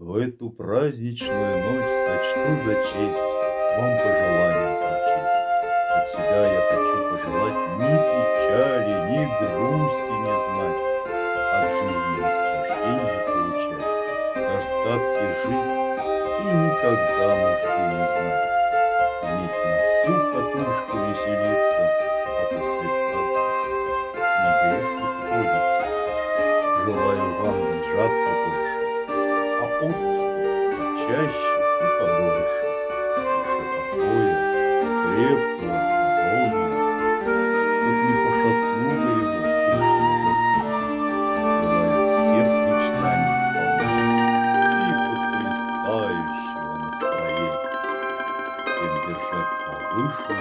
В эту праздничную ночь сочту за честь Вам пожелание прочесть. От себя я хочу пожелать Ни печали, ни грусти не знать, От жизни наслажденье получать, Достатки жить и никогда нужды не знать. Уметь на всю катушку веселиться, А после так не грех и трудиться. Желаю вам почаще и подольше, чтобы покоя, крепкого, ровного, чтоб не пошатнуло его пышный доспех. Желаю всех мечтаний вполне и потрясающего настроения, всем держать повыше